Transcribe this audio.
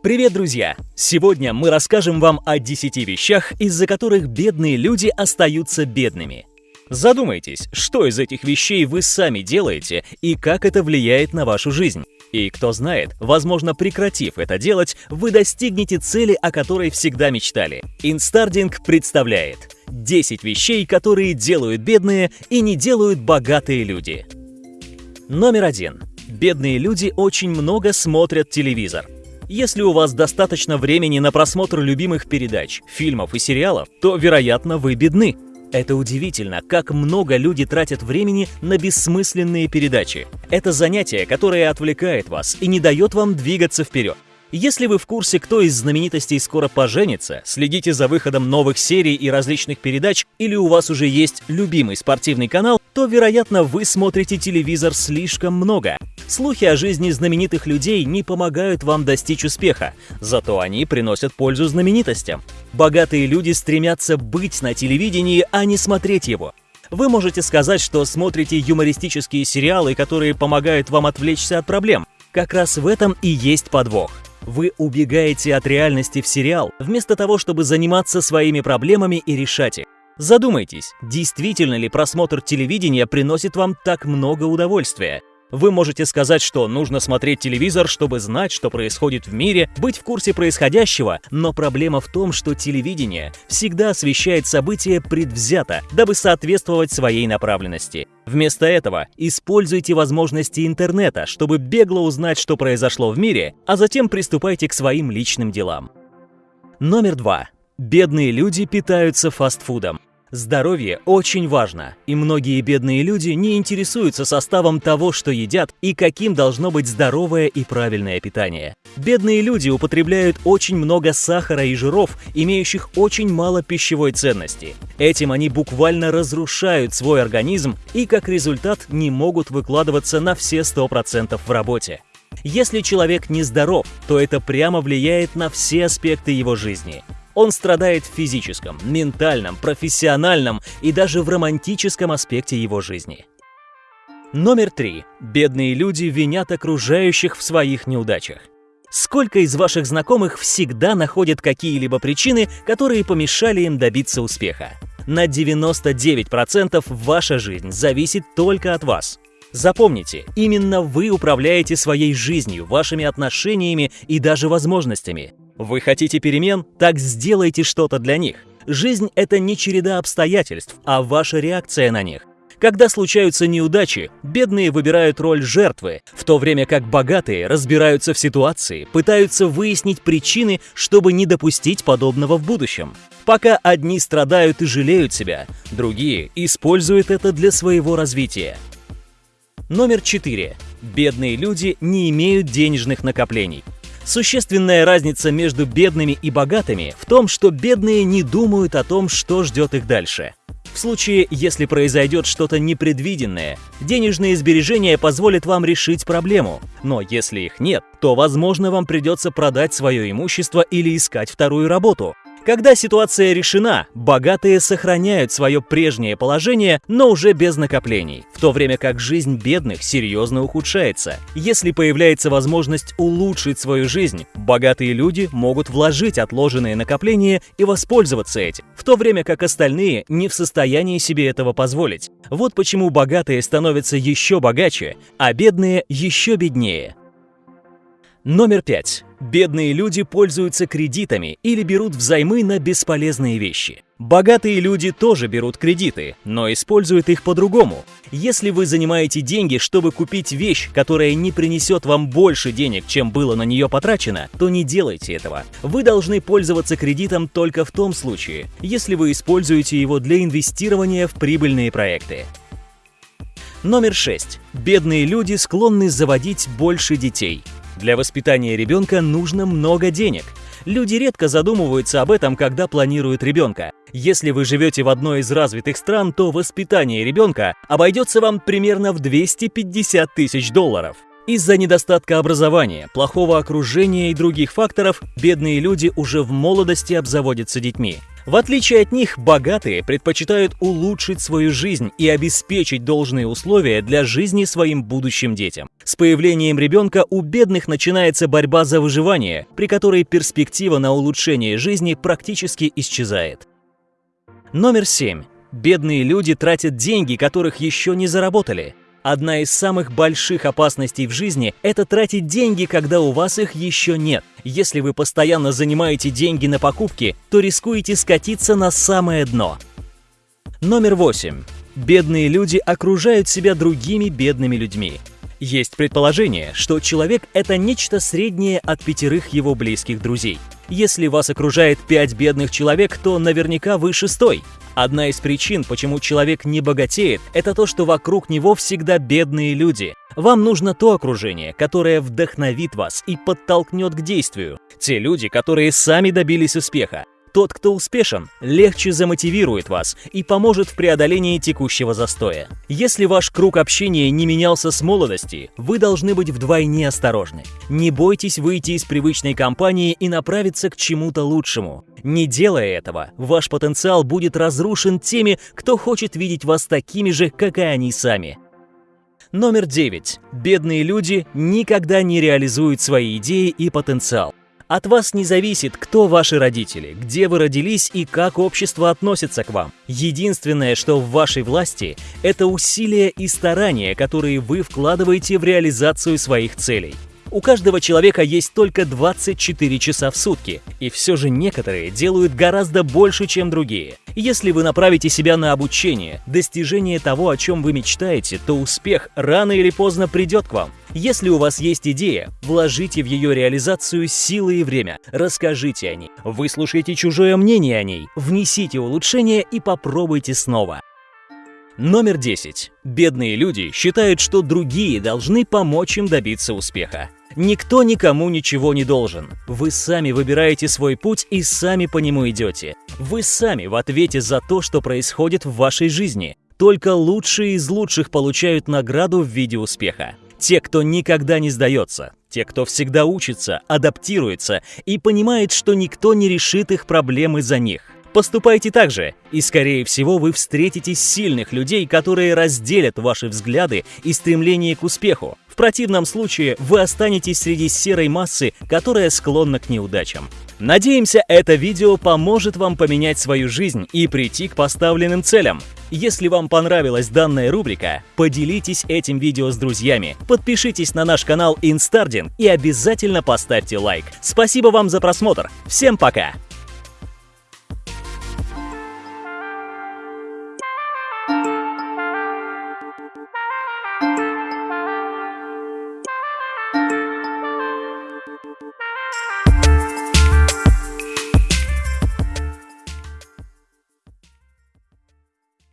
Привет, друзья! Сегодня мы расскажем вам о 10 вещах, из-за которых бедные люди остаются бедными. Задумайтесь, что из этих вещей вы сами делаете и как это влияет на вашу жизнь. И кто знает, возможно, прекратив это делать, вы достигнете цели, о которой всегда мечтали. Инстардинг представляет 10 вещей, которые делают бедные и не делают богатые люди. Номер один. Бедные люди очень много смотрят телевизор. Если у вас достаточно времени на просмотр любимых передач, фильмов и сериалов, то, вероятно, вы бедны. Это удивительно, как много люди тратят времени на бессмысленные передачи. Это занятие, которое отвлекает вас и не дает вам двигаться вперед. Если вы в курсе, кто из знаменитостей скоро поженится, следите за выходом новых серий и различных передач, или у вас уже есть любимый спортивный канал, то, вероятно, вы смотрите телевизор слишком много. Слухи о жизни знаменитых людей не помогают вам достичь успеха, зато они приносят пользу знаменитостям. Богатые люди стремятся быть на телевидении, а не смотреть его. Вы можете сказать, что смотрите юмористические сериалы, которые помогают вам отвлечься от проблем. Как раз в этом и есть подвох. Вы убегаете от реальности в сериал, вместо того, чтобы заниматься своими проблемами и решать их. Задумайтесь, действительно ли просмотр телевидения приносит вам так много удовольствия? Вы можете сказать, что нужно смотреть телевизор, чтобы знать, что происходит в мире, быть в курсе происходящего, но проблема в том, что телевидение всегда освещает события предвзято, дабы соответствовать своей направленности. Вместо этого используйте возможности интернета, чтобы бегло узнать, что произошло в мире, а затем приступайте к своим личным делам. Номер два. Бедные люди питаются фастфудом. Здоровье очень важно, и многие бедные люди не интересуются составом того, что едят и каким должно быть здоровое и правильное питание. Бедные люди употребляют очень много сахара и жиров, имеющих очень мало пищевой ценности. Этим они буквально разрушают свой организм и как результат не могут выкладываться на все 100% в работе. Если человек нездоров, то это прямо влияет на все аспекты его жизни. Он страдает в физическом, ментальном, профессиональном и даже в романтическом аспекте его жизни. Номер три. Бедные люди винят окружающих в своих неудачах. Сколько из ваших знакомых всегда находят какие-либо причины, которые помешали им добиться успеха? На 99% ваша жизнь зависит только от вас. Запомните, именно вы управляете своей жизнью, вашими отношениями и даже возможностями. Вы хотите перемен? Так сделайте что-то для них. Жизнь — это не череда обстоятельств, а ваша реакция на них. Когда случаются неудачи, бедные выбирают роль жертвы, в то время как богатые разбираются в ситуации, пытаются выяснить причины, чтобы не допустить подобного в будущем. Пока одни страдают и жалеют себя, другие используют это для своего развития. Номер 4. Бедные люди не имеют денежных накоплений. Существенная разница между бедными и богатыми в том, что бедные не думают о том, что ждет их дальше. В случае, если произойдет что-то непредвиденное, денежные сбережения позволят вам решить проблему. Но если их нет, то, возможно, вам придется продать свое имущество или искать вторую работу. Когда ситуация решена, богатые сохраняют свое прежнее положение, но уже без накоплений, в то время как жизнь бедных серьезно ухудшается. Если появляется возможность улучшить свою жизнь, богатые люди могут вложить отложенные накопления и воспользоваться этим, в то время как остальные не в состоянии себе этого позволить. Вот почему богатые становятся еще богаче, а бедные еще беднее. Номер пять. Бедные люди пользуются кредитами или берут взаймы на бесполезные вещи. Богатые люди тоже берут кредиты, но используют их по-другому. Если вы занимаете деньги, чтобы купить вещь, которая не принесет вам больше денег, чем было на нее потрачено, то не делайте этого. Вы должны пользоваться кредитом только в том случае, если вы используете его для инвестирования в прибыльные проекты. Номер 6. Бедные люди склонны заводить больше детей. Для воспитания ребенка нужно много денег. Люди редко задумываются об этом, когда планируют ребенка. Если вы живете в одной из развитых стран, то воспитание ребенка обойдется вам примерно в 250 тысяч долларов. Из-за недостатка образования, плохого окружения и других факторов, бедные люди уже в молодости обзаводятся детьми. В отличие от них, богатые предпочитают улучшить свою жизнь и обеспечить должные условия для жизни своим будущим детям. С появлением ребенка у бедных начинается борьба за выживание, при которой перспектива на улучшение жизни практически исчезает. Номер 7. Бедные люди тратят деньги, которых еще не заработали. Одна из самых больших опасностей в жизни – это тратить деньги, когда у вас их еще нет. Если вы постоянно занимаете деньги на покупки, то рискуете скатиться на самое дно. Номер 8. Бедные люди окружают себя другими бедными людьми. Есть предположение, что человек – это нечто среднее от пятерых его близких друзей. Если вас окружает пять бедных человек, то наверняка вы шестой. Одна из причин, почему человек не богатеет, это то, что вокруг него всегда бедные люди. Вам нужно то окружение, которое вдохновит вас и подтолкнет к действию. Те люди, которые сами добились успеха. Тот, кто успешен, легче замотивирует вас и поможет в преодолении текущего застоя. Если ваш круг общения не менялся с молодости, вы должны быть вдвойне осторожны. Не бойтесь выйти из привычной компании и направиться к чему-то лучшему. Не делая этого, ваш потенциал будет разрушен теми, кто хочет видеть вас такими же, как и они сами. Номер 9. Бедные люди никогда не реализуют свои идеи и потенциал. От вас не зависит, кто ваши родители, где вы родились и как общество относится к вам. Единственное, что в вашей власти, это усилия и старания, которые вы вкладываете в реализацию своих целей. У каждого человека есть только 24 часа в сутки, и все же некоторые делают гораздо больше, чем другие. Если вы направите себя на обучение, достижение того, о чем вы мечтаете, то успех рано или поздно придет к вам. Если у вас есть идея, вложите в ее реализацию силы и время, расскажите о ней, выслушайте чужое мнение о ней, внесите улучшения и попробуйте снова. Номер 10. Бедные люди считают, что другие должны помочь им добиться успеха. Никто никому ничего не должен. Вы сами выбираете свой путь и сами по нему идете. Вы сами в ответе за то, что происходит в вашей жизни. Только лучшие из лучших получают награду в виде успеха. Те, кто никогда не сдается, те, кто всегда учится, адаптируется и понимает, что никто не решит их проблемы за них. Поступайте так же, и, скорее всего, вы встретите сильных людей, которые разделят ваши взгляды и стремление к успеху. Противном случае вы останетесь среди серой массы, которая склонна к неудачам. Надеемся, это видео поможет вам поменять свою жизнь и прийти к поставленным целям. Если вам понравилась данная рубрика, поделитесь этим видео с друзьями, подпишитесь на наш канал Инстардин и обязательно поставьте лайк. Спасибо вам за просмотр. Всем пока!